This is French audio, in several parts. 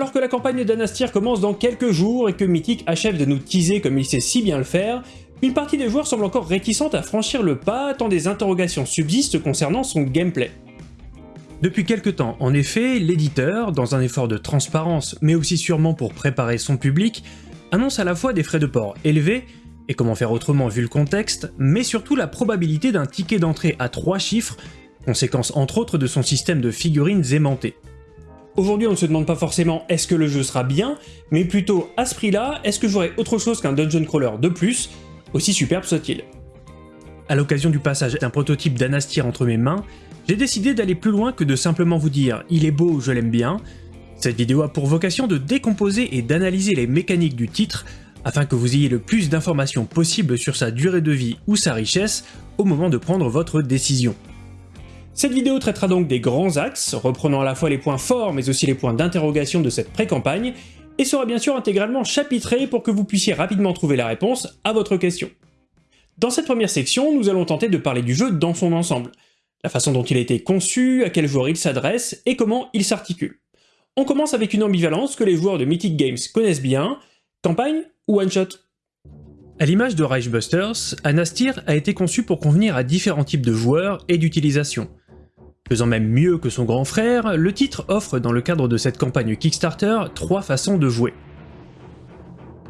Alors que la campagne d'Anastir commence dans quelques jours et que Mythic achève de nous teaser comme il sait si bien le faire, une partie des joueurs semble encore réticente à franchir le pas tant des interrogations subsistent concernant son gameplay. Depuis quelques temps, en effet, l'éditeur, dans un effort de transparence mais aussi sûrement pour préparer son public, annonce à la fois des frais de port élevés, et comment faire autrement vu le contexte, mais surtout la probabilité d'un ticket d'entrée à 3 chiffres, conséquence entre autres de son système de figurines aimantées. Aujourd'hui on ne se demande pas forcément est-ce que le jeu sera bien, mais plutôt à ce prix-là, est-ce que j'aurai autre chose qu'un dungeon crawler de plus, aussi superbe soit-il. À l'occasion du passage d'un prototype d'Anastir entre mes mains, j'ai décidé d'aller plus loin que de simplement vous dire « il est beau, je l'aime bien ». Cette vidéo a pour vocation de décomposer et d'analyser les mécaniques du titre afin que vous ayez le plus d'informations possible sur sa durée de vie ou sa richesse au moment de prendre votre décision. Cette vidéo traitera donc des grands axes, reprenant à la fois les points forts mais aussi les points d'interrogation de cette pré-campagne, et sera bien sûr intégralement chapitrée pour que vous puissiez rapidement trouver la réponse à votre question. Dans cette première section, nous allons tenter de parler du jeu dans son ensemble, la façon dont il a été conçu, à quel joueur il s'adresse, et comment il s'articule. On commence avec une ambivalence que les joueurs de Mythic Games connaissent bien, campagne ou one-shot À l'image de Reichbusters, Anastir a été conçu pour convenir à différents types de joueurs et d'utilisation. Faisant même mieux que son grand frère, le titre offre dans le cadre de cette campagne Kickstarter trois façons de jouer.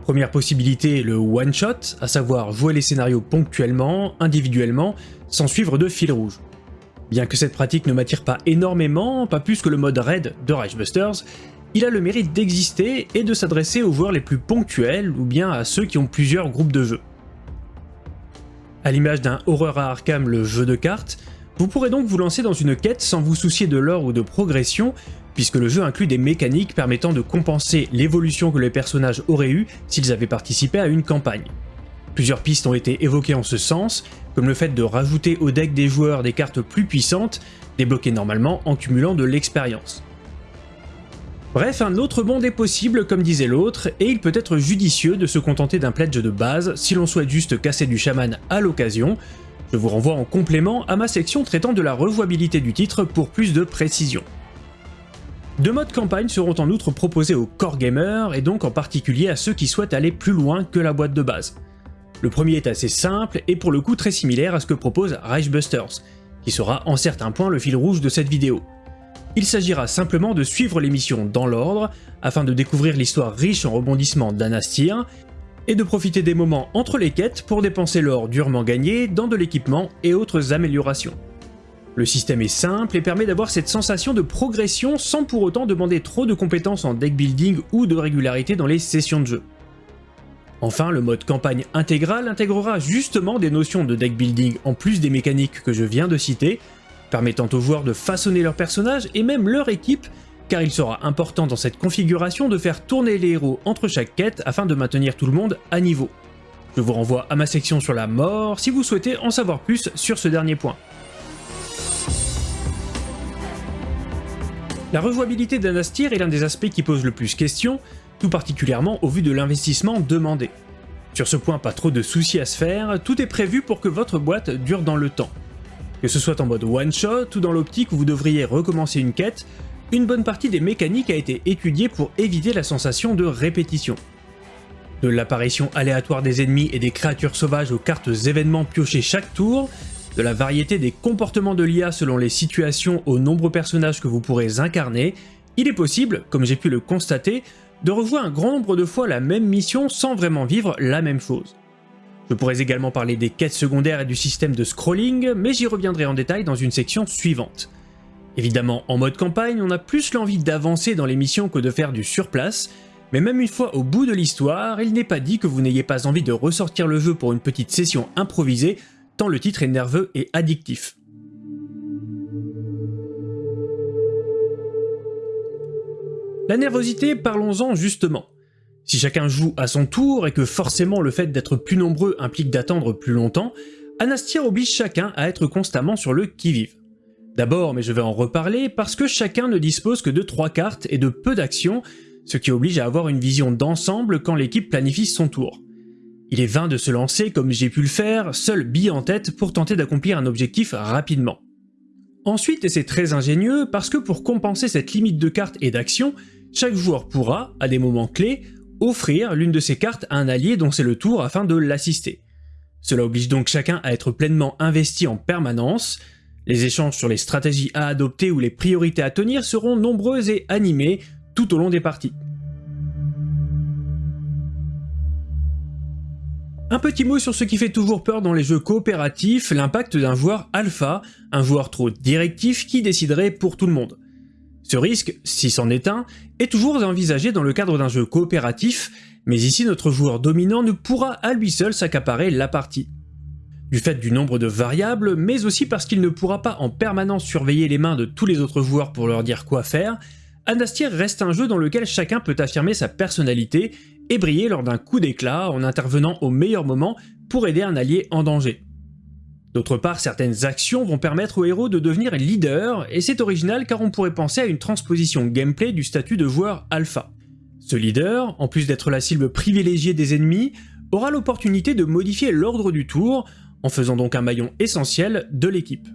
Première possibilité, le one-shot, à savoir jouer les scénarios ponctuellement, individuellement, sans suivre de fil rouge. Bien que cette pratique ne m'attire pas énormément, pas plus que le mode raid de Reichbusters, il a le mérite d'exister et de s'adresser aux joueurs les plus ponctuels ou bien à ceux qui ont plusieurs groupes de jeux. À l'image d'un Horror à Arkham le jeu de cartes, vous pourrez donc vous lancer dans une quête sans vous soucier de l'or ou de progression, puisque le jeu inclut des mécaniques permettant de compenser l'évolution que les personnages auraient eu s'ils avaient participé à une campagne. Plusieurs pistes ont été évoquées en ce sens, comme le fait de rajouter au deck des joueurs des cartes plus puissantes, débloquées normalement en cumulant de l'expérience. Bref, un autre monde est possible comme disait l'autre, et il peut être judicieux de se contenter d'un pledge de base si l'on souhaite juste casser du chaman à l'occasion, je vous renvoie en complément à ma section traitant de la rejouabilité du titre pour plus de précision. Deux modes campagne seront en outre proposés aux core gamers et donc en particulier à ceux qui souhaitent aller plus loin que la boîte de base. Le premier est assez simple et pour le coup très similaire à ce que propose Reichbusters, qui sera en certains points le fil rouge de cette vidéo. Il s'agira simplement de suivre les missions dans l'ordre, afin de découvrir l'histoire riche en rebondissements d'Anastir, et de profiter des moments entre les quêtes pour dépenser l'or durement gagné dans de l'équipement et autres améliorations. Le système est simple et permet d'avoir cette sensation de progression sans pour autant demander trop de compétences en deck building ou de régularité dans les sessions de jeu. Enfin, le mode campagne intégral intégrera justement des notions de deck building en plus des mécaniques que je viens de citer, permettant aux joueurs de façonner leur personnage et même leur équipe car il sera important dans cette configuration de faire tourner les héros entre chaque quête afin de maintenir tout le monde à niveau. Je vous renvoie à ma section sur la mort si vous souhaitez en savoir plus sur ce dernier point. La rejouabilité d'Anastir est l'un des aspects qui pose le plus question, tout particulièrement au vu de l'investissement demandé. Sur ce point, pas trop de soucis à se faire, tout est prévu pour que votre boîte dure dans le temps. Que ce soit en mode one-shot ou dans l'optique où vous devriez recommencer une quête, une bonne partie des mécaniques a été étudiée pour éviter la sensation de répétition. De l'apparition aléatoire des ennemis et des créatures sauvages aux cartes événements piochées chaque tour, de la variété des comportements de l'IA selon les situations aux nombreux personnages que vous pourrez incarner, il est possible, comme j'ai pu le constater, de revoir un grand nombre de fois la même mission sans vraiment vivre la même chose. Je pourrais également parler des quêtes secondaires et du système de scrolling, mais j'y reviendrai en détail dans une section suivante. Évidemment, en mode campagne, on a plus l'envie d'avancer dans les missions que de faire du surplace, mais même une fois au bout de l'histoire, il n'est pas dit que vous n'ayez pas envie de ressortir le jeu pour une petite session improvisée, tant le titre est nerveux et addictif. La nervosité, parlons-en justement. Si chacun joue à son tour et que forcément le fait d'être plus nombreux implique d'attendre plus longtemps, Anastir oblige chacun à être constamment sur le qui-vive. D'abord, mais je vais en reparler, parce que chacun ne dispose que de 3 cartes et de peu d'actions, ce qui oblige à avoir une vision d'ensemble quand l'équipe planifie son tour. Il est vain de se lancer, comme j'ai pu le faire, seul bille en tête pour tenter d'accomplir un objectif rapidement. Ensuite, et c'est très ingénieux, parce que pour compenser cette limite de cartes et d'actions, chaque joueur pourra, à des moments clés, offrir l'une de ses cartes à un allié dont c'est le tour afin de l'assister. Cela oblige donc chacun à être pleinement investi en permanence, les échanges sur les stratégies à adopter ou les priorités à tenir seront nombreux et animés tout au long des parties. Un petit mot sur ce qui fait toujours peur dans les jeux coopératifs, l'impact d'un joueur alpha, un joueur trop directif qui déciderait pour tout le monde. Ce risque, si c'en est un, est toujours envisagé dans le cadre d'un jeu coopératif, mais ici notre joueur dominant ne pourra à lui seul s'accaparer la partie. Du fait du nombre de variables, mais aussi parce qu'il ne pourra pas en permanence surveiller les mains de tous les autres joueurs pour leur dire quoi faire, Anastir reste un jeu dans lequel chacun peut affirmer sa personnalité et briller lors d'un coup d'éclat en intervenant au meilleur moment pour aider un allié en danger. D'autre part, certaines actions vont permettre au héros de devenir leader, et c'est original car on pourrait penser à une transposition gameplay du statut de joueur alpha. Ce leader, en plus d'être la cible privilégiée des ennemis, aura l'opportunité de modifier l'ordre du tour, en faisant donc un maillon essentiel de l'équipe.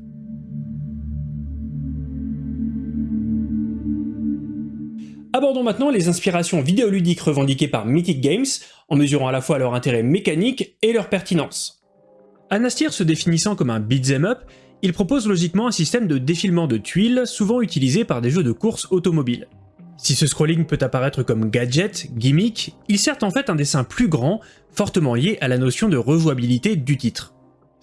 Abordons maintenant les inspirations vidéoludiques revendiquées par Mythic Games, en mesurant à la fois leur intérêt mécanique et leur pertinence. Anastir se définissant comme un beat'em up, il propose logiquement un système de défilement de tuiles souvent utilisé par des jeux de course automobile. Si ce scrolling peut apparaître comme gadget, gimmick, il sert en fait un dessin plus grand, fortement lié à la notion de rejouabilité du titre.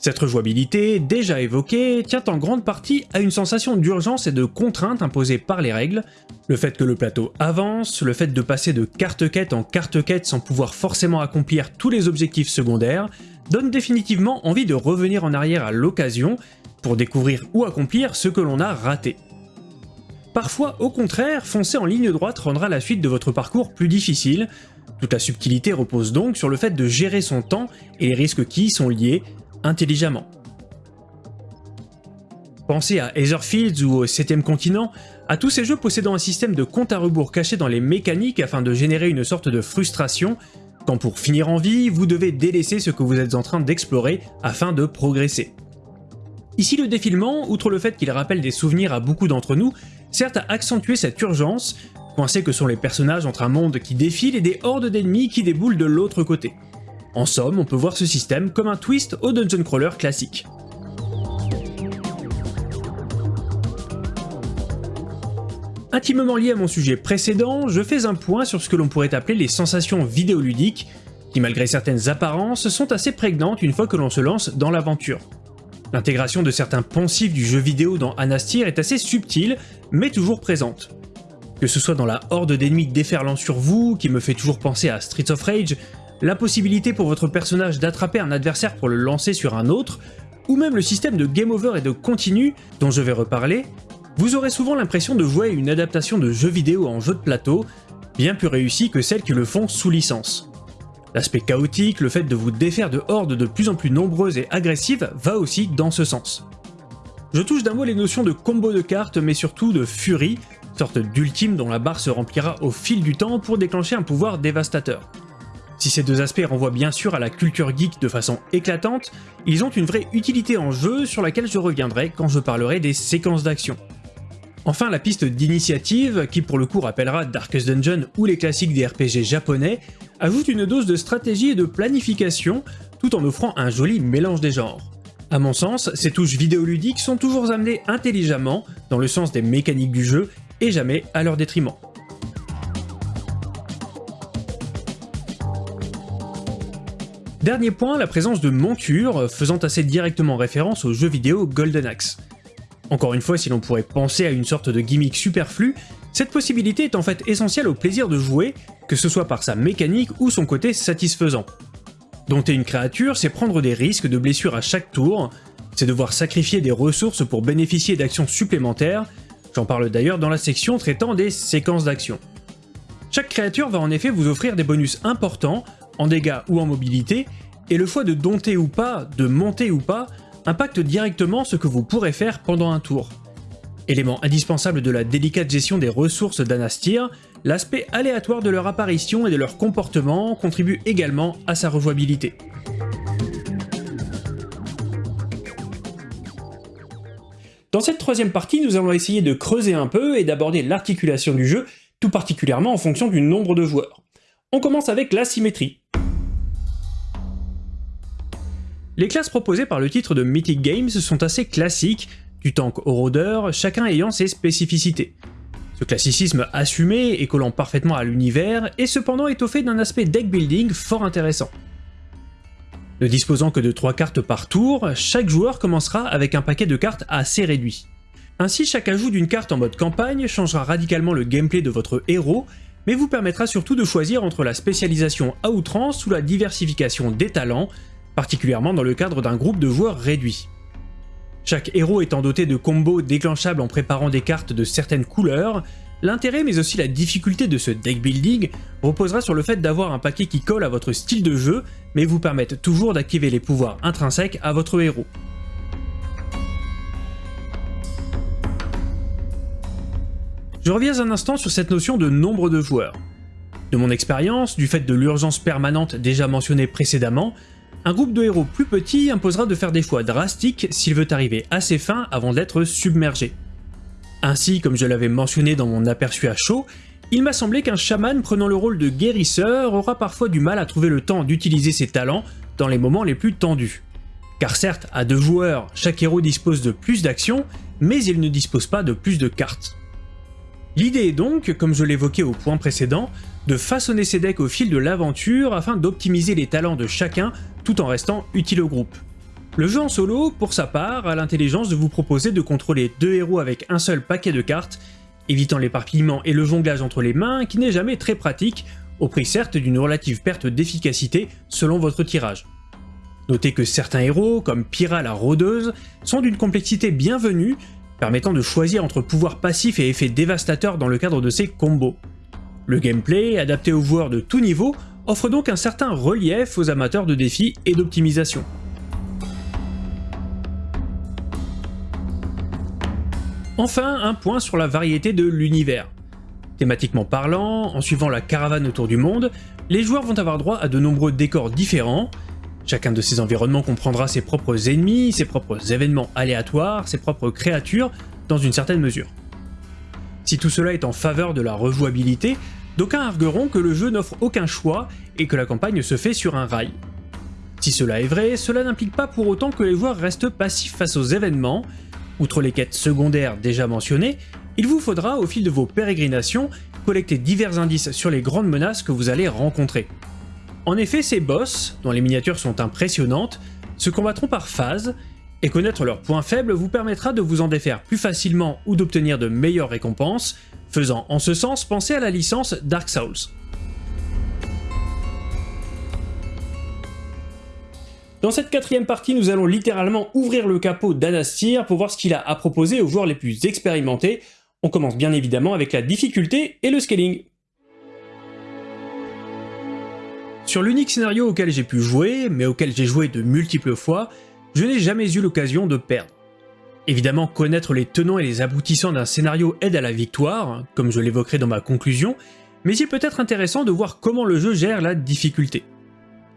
Cette rejouabilité, déjà évoquée, tient en grande partie à une sensation d'urgence et de contrainte imposée par les règles, le fait que le plateau avance, le fait de passer de carte-quête en carte-quête sans pouvoir forcément accomplir tous les objectifs secondaires, donne définitivement envie de revenir en arrière à l'occasion pour découvrir ou accomplir ce que l'on a raté. Parfois, au contraire, foncer en ligne droite rendra la suite de votre parcours plus difficile, toute la subtilité repose donc sur le fait de gérer son temps et les risques qui y sont liés, intelligemment. Pensez à Etherfields ou au 7ème continent, à tous ces jeux possédant un système de compte à rebours caché dans les mécaniques afin de générer une sorte de frustration, quand pour finir en vie, vous devez délaisser ce que vous êtes en train d'explorer afin de progresser. Ici le défilement, outre le fait qu'il rappelle des souvenirs à beaucoup d'entre nous, sert à accentuer cette urgence, coincés que sont les personnages entre un monde qui défile et des hordes d'ennemis qui déboulent de l'autre côté. En somme, on peut voir ce système comme un twist au dungeon crawler classique. Intimement lié à mon sujet précédent, je fais un point sur ce que l'on pourrait appeler les sensations vidéoludiques, qui malgré certaines apparences sont assez prégnantes une fois que l'on se lance dans l'aventure. L'intégration de certains poncifs du jeu vidéo dans Anastir est assez subtile, mais toujours présente. Que ce soit dans la horde d'ennemis déferlant sur vous, qui me fait toujours penser à Streets of Rage, la possibilité pour votre personnage d'attraper un adversaire pour le lancer sur un autre, ou même le système de game over et de continu dont je vais reparler, vous aurez souvent l'impression de jouer une adaptation de jeu vidéo en jeu de plateau, bien plus réussie que celles qui le font sous licence. L'aspect chaotique, le fait de vous défaire de hordes de plus en plus nombreuses et agressives va aussi dans ce sens. Je touche d'un mot les notions de combo de cartes mais surtout de furie, sorte d'ultime dont la barre se remplira au fil du temps pour déclencher un pouvoir dévastateur. Si ces deux aspects renvoient bien sûr à la culture geek de façon éclatante, ils ont une vraie utilité en jeu sur laquelle je reviendrai quand je parlerai des séquences d'action. Enfin, la piste d'initiative, qui pour le coup rappellera Darkest Dungeon ou les classiques des RPG japonais, ajoute une dose de stratégie et de planification, tout en offrant un joli mélange des genres. A mon sens, ces touches vidéoludiques sont toujours amenées intelligemment, dans le sens des mécaniques du jeu, et jamais à leur détriment. Dernier point, la présence de montures, faisant assez directement référence au jeu vidéo Golden Axe. Encore une fois, si l'on pourrait penser à une sorte de gimmick superflu, cette possibilité est en fait essentielle au plaisir de jouer, que ce soit par sa mécanique ou son côté satisfaisant. Dompter une créature, c'est prendre des risques de blessures à chaque tour, c'est devoir sacrifier des ressources pour bénéficier d'actions supplémentaires, j'en parle d'ailleurs dans la section traitant des séquences d'actions. Chaque créature va en effet vous offrir des bonus importants, en dégâts ou en mobilité, et le choix de dompter ou pas, de monter ou pas, impacte directement ce que vous pourrez faire pendant un tour. Élément indispensable de la délicate gestion des ressources d'Anastir, l'aspect aléatoire de leur apparition et de leur comportement contribue également à sa rejouabilité. Dans cette troisième partie, nous allons essayer de creuser un peu et d'aborder l'articulation du jeu tout particulièrement en fonction du nombre de joueurs. On commence avec la Les classes proposées par le titre de Mythic Games sont assez classiques, du tank au rôdeur, chacun ayant ses spécificités. Ce classicisme assumé et collant parfaitement à l'univers est cependant étoffé d'un aspect deck building fort intéressant. Ne disposant que de 3 cartes par tour, chaque joueur commencera avec un paquet de cartes assez réduit. Ainsi, chaque ajout d'une carte en mode campagne changera radicalement le gameplay de votre héros, mais vous permettra surtout de choisir entre la spécialisation à outrance ou la diversification des talents, particulièrement dans le cadre d'un groupe de joueurs réduit. Chaque héros étant doté de combos déclenchables en préparant des cartes de certaines couleurs, l'intérêt mais aussi la difficulté de ce deck building reposera sur le fait d'avoir un paquet qui colle à votre style de jeu, mais vous permette toujours d'activer les pouvoirs intrinsèques à votre héros. Je reviens un instant sur cette notion de nombre de joueurs. De mon expérience, du fait de l'urgence permanente déjà mentionnée précédemment, un groupe de héros plus petit imposera de faire des choix drastiques s'il veut arriver à ses fins avant d'être submergé. Ainsi, comme je l'avais mentionné dans mon aperçu à chaud, il m'a semblé qu'un chaman prenant le rôle de guérisseur aura parfois du mal à trouver le temps d'utiliser ses talents dans les moments les plus tendus. Car certes, à deux joueurs, chaque héros dispose de plus d'actions, mais il ne dispose pas de plus de cartes. L'idée est donc, comme je l'évoquais au point précédent, de façonner ses decks au fil de l'aventure afin d'optimiser les talents de chacun tout en restant utile au groupe. Le jeu en solo, pour sa part, a l'intelligence de vous proposer de contrôler deux héros avec un seul paquet de cartes, évitant l'éparpillement et le jonglage entre les mains qui n'est jamais très pratique, au prix certes d'une relative perte d'efficacité selon votre tirage. Notez que certains héros, comme Pyra la rôdeuse, sont d'une complexité bienvenue permettant de choisir entre pouvoirs passifs et effets dévastateurs dans le cadre de ces combos. Le gameplay, adapté aux joueurs de tout niveau, offre donc un certain relief aux amateurs de défis et d'optimisation. Enfin, un point sur la variété de l'univers. Thématiquement parlant, en suivant la caravane autour du monde, les joueurs vont avoir droit à de nombreux décors différents, Chacun de ces environnements comprendra ses propres ennemis, ses propres événements aléatoires, ses propres créatures, dans une certaine mesure. Si tout cela est en faveur de la rejouabilité, d'aucuns argueront que le jeu n'offre aucun choix et que la campagne se fait sur un rail. Si cela est vrai, cela n'implique pas pour autant que les joueurs restent passifs face aux événements. Outre les quêtes secondaires déjà mentionnées, il vous faudra, au fil de vos pérégrinations, collecter divers indices sur les grandes menaces que vous allez rencontrer. En effet, ces boss, dont les miniatures sont impressionnantes, se combattront par phase, et connaître leurs points faibles vous permettra de vous en défaire plus facilement ou d'obtenir de meilleures récompenses, faisant en ce sens penser à la licence Dark Souls. Dans cette quatrième partie, nous allons littéralement ouvrir le capot d'Anastir pour voir ce qu'il a à proposer aux joueurs les plus expérimentés. On commence bien évidemment avec la difficulté et le scaling. Sur l'unique scénario auquel j'ai pu jouer, mais auquel j'ai joué de multiples fois, je n'ai jamais eu l'occasion de perdre. Évidemment, connaître les tenants et les aboutissants d'un scénario aide à la victoire, comme je l'évoquerai dans ma conclusion, mais il peut être intéressant de voir comment le jeu gère la difficulté.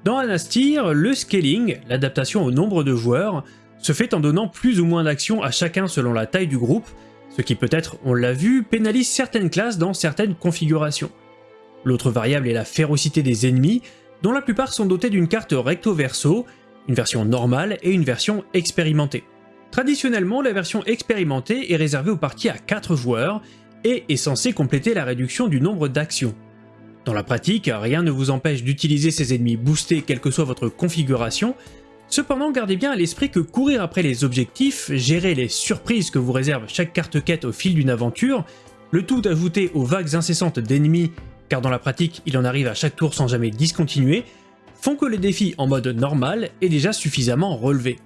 Dans Anastir, le scaling, l'adaptation au nombre de joueurs, se fait en donnant plus ou moins d'actions à chacun selon la taille du groupe, ce qui peut-être, on l'a vu, pénalise certaines classes dans certaines configurations. L'autre variable est la férocité des ennemis, dont la plupart sont dotés d'une carte recto-verso, une version normale et une version expérimentée. Traditionnellement, la version expérimentée est réservée aux parties à 4 joueurs et est censée compléter la réduction du nombre d'actions. Dans la pratique, rien ne vous empêche d'utiliser ces ennemis boostés quelle que soit votre configuration, cependant gardez bien à l'esprit que courir après les objectifs, gérer les surprises que vous réserve chaque carte quête au fil d'une aventure, le tout ajouté aux vagues incessantes d'ennemis car dans la pratique il en arrive à chaque tour sans jamais discontinuer, font que les défis en mode normal est déjà suffisamment relevé.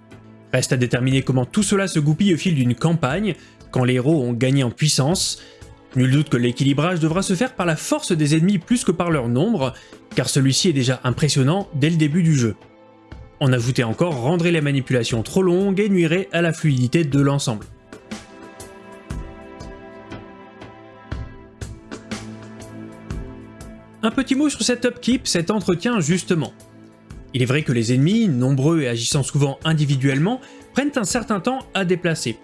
Reste à déterminer comment tout cela se goupille au fil d'une campagne, quand les héros ont gagné en puissance. Nul doute que l'équilibrage devra se faire par la force des ennemis plus que par leur nombre, car celui-ci est déjà impressionnant dès le début du jeu. En ajouter encore rendrait les manipulations trop longues et nuirait à la fluidité de l'ensemble. Un petit mot sur cet upkeep, cet entretien justement. Il est vrai que les ennemis, nombreux et agissant souvent individuellement, prennent un certain temps à déplacer.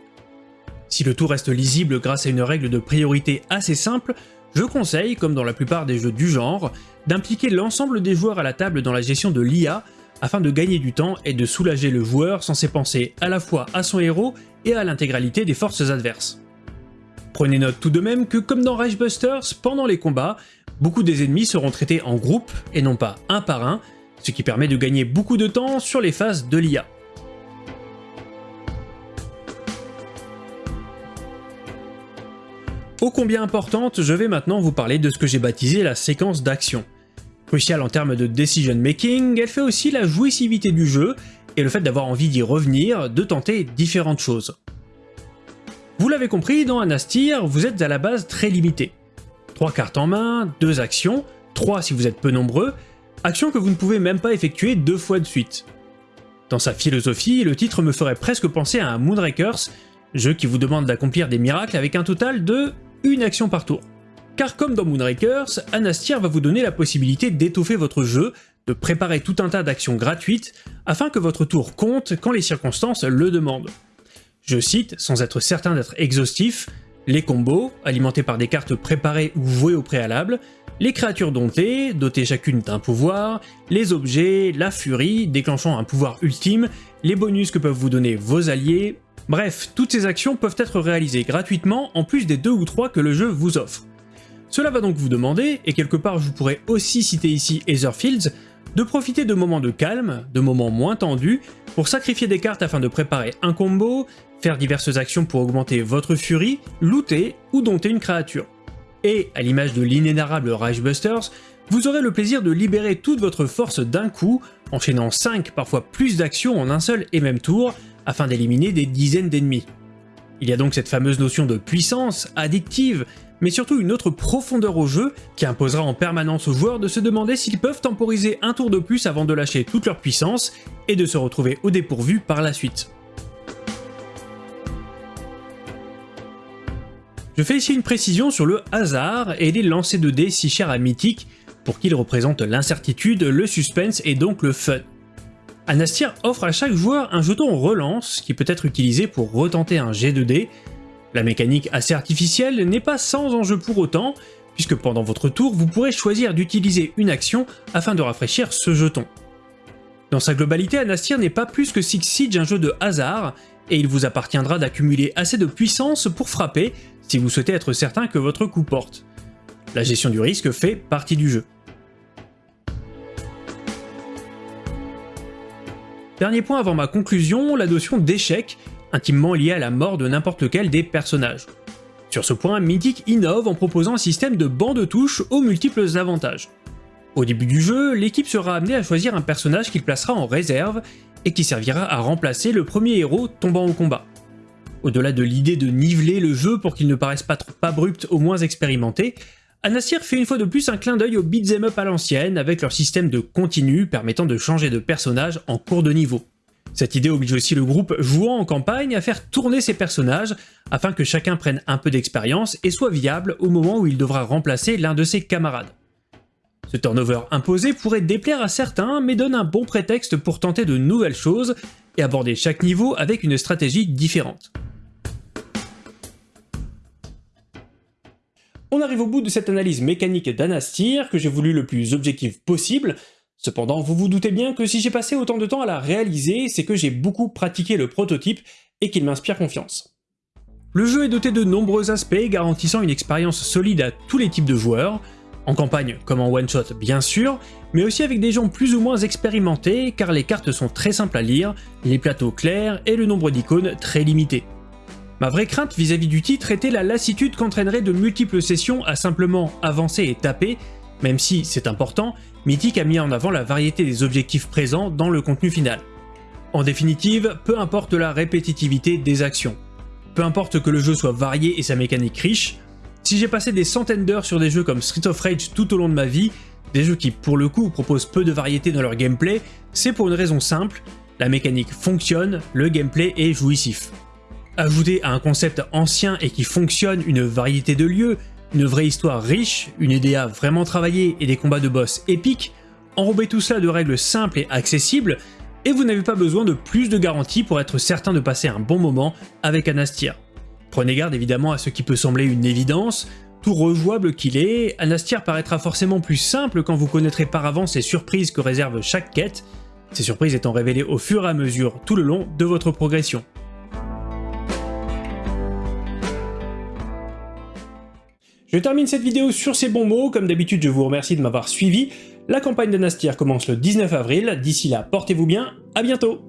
Si le tout reste lisible grâce à une règle de priorité assez simple, je conseille, comme dans la plupart des jeux du genre, d'impliquer l'ensemble des joueurs à la table dans la gestion de l'IA afin de gagner du temps et de soulager le joueur censé penser à la fois à son héros et à l'intégralité des forces adverses. Prenez note tout de même que comme dans Rage Busters, pendant les combats, beaucoup des ennemis seront traités en groupe et non pas un par un, ce qui permet de gagner beaucoup de temps sur les phases de l'IA. Ô combien importante, je vais maintenant vous parler de ce que j'ai baptisé la séquence d'action. Cruciale en termes de decision making, elle fait aussi la jouissivité du jeu et le fait d'avoir envie d'y revenir, de tenter différentes choses. Vous l'avez compris, dans Anastir, vous êtes à la base très limité. 3 cartes en main, 2 actions, 3 si vous êtes peu nombreux, actions que vous ne pouvez même pas effectuer deux fois de suite. Dans sa philosophie, le titre me ferait presque penser à un Moonrakers, jeu qui vous demande d'accomplir des miracles avec un total de une action par tour. Car comme dans Moonrakers, Anastir va vous donner la possibilité d'étoffer votre jeu, de préparer tout un tas d'actions gratuites, afin que votre tour compte quand les circonstances le demandent. Je cite, sans être certain d'être exhaustif, les combos, alimentés par des cartes préparées ou vouées au préalable, les créatures domptées, dotées chacune d'un pouvoir, les objets, la furie, déclenchant un pouvoir ultime, les bonus que peuvent vous donner vos alliés, bref, toutes ces actions peuvent être réalisées gratuitement en plus des deux ou trois que le jeu vous offre. Cela va donc vous demander, et quelque part je pourrais aussi citer ici Etherfields, de profiter de moments de calme, de moments moins tendus, pour sacrifier des cartes afin de préparer un combo, faire diverses actions pour augmenter votre furie, looter ou dompter une créature. Et, à l'image de l'inénarrable Rage Busters, vous aurez le plaisir de libérer toute votre force d'un coup, enchaînant 5 parfois plus d'actions en un seul et même tour, afin d'éliminer des dizaines d'ennemis. Il y a donc cette fameuse notion de puissance, addictive, mais surtout une autre profondeur au jeu qui imposera en permanence aux joueurs de se demander s'ils peuvent temporiser un tour de plus avant de lâcher toute leur puissance et de se retrouver au dépourvu par la suite. Je fais ici une précision sur le hasard et les lancers de dés si chers à Mythic, pour qu'ils représentent l'incertitude, le suspense et donc le fun. Anastir offre à chaque joueur un jeton relance qui peut être utilisé pour retenter un jet de dés. La mécanique assez artificielle n'est pas sans enjeu pour autant, puisque pendant votre tour vous pourrez choisir d'utiliser une action afin de rafraîchir ce jeton. Dans sa globalité, Anastir n'est pas plus que Six Siege un jeu de hasard, et il vous appartiendra d'accumuler assez de puissance pour frapper si vous souhaitez être certain que votre coup porte. La gestion du risque fait partie du jeu. Dernier point avant ma conclusion, la notion d'échec, intimement liée à la mort de n'importe lequel des personnages. Sur ce point, Mythic innove en proposant un système de banc de touche aux multiples avantages. Au début du jeu, l'équipe sera amenée à choisir un personnage qu'il placera en réserve et qui servira à remplacer le premier héros tombant au combat. Au-delà de l'idée de niveler le jeu pour qu'il ne paraisse pas trop abrupt au moins expérimenté, Anasir fait une fois de plus un clin d'œil au beat'em up à l'ancienne avec leur système de continu permettant de changer de personnage en cours de niveau. Cette idée oblige aussi le groupe jouant en campagne à faire tourner ses personnages afin que chacun prenne un peu d'expérience et soit viable au moment où il devra remplacer l'un de ses camarades. Ce turnover imposé pourrait déplaire à certains, mais donne un bon prétexte pour tenter de nouvelles choses et aborder chaque niveau avec une stratégie différente. On arrive au bout de cette analyse mécanique d'Anastir que j'ai voulu le plus objectif possible. Cependant, vous vous doutez bien que si j'ai passé autant de temps à la réaliser, c'est que j'ai beaucoup pratiqué le prototype et qu'il m'inspire confiance. Le jeu est doté de nombreux aspects garantissant une expérience solide à tous les types de joueurs, en campagne comme en one-shot bien sûr, mais aussi avec des gens plus ou moins expérimentés car les cartes sont très simples à lire, les plateaux clairs et le nombre d'icônes très limité. Ma vraie crainte vis-à-vis du titre était la lassitude qu'entraînerait de multiples sessions à simplement avancer et taper, même si, c'est important, Mythic a mis en avant la variété des objectifs présents dans le contenu final. En définitive, peu importe la répétitivité des actions. Peu importe que le jeu soit varié et sa mécanique riche, si j'ai passé des centaines d'heures sur des jeux comme Street of Rage tout au long de ma vie, des jeux qui pour le coup proposent peu de variété dans leur gameplay, c'est pour une raison simple, la mécanique fonctionne, le gameplay est jouissif. Ajouter à un concept ancien et qui fonctionne une variété de lieux, une vraie histoire riche, une EDA vraiment travaillée et des combats de boss épiques, enrober tout cela de règles simples et accessibles, et vous n'avez pas besoin de plus de garanties pour être certain de passer un bon moment avec Anastir. Prenez garde évidemment à ce qui peut sembler une évidence, tout rejouable qu'il est, Anastir paraîtra forcément plus simple quand vous connaîtrez par avance les surprises que réserve chaque quête, ces surprises étant révélées au fur et à mesure tout le long de votre progression. Je termine cette vidéo sur ces bons mots, comme d'habitude je vous remercie de m'avoir suivi. La campagne de Nastir commence le 19 avril, d'ici là portez-vous bien, à bientôt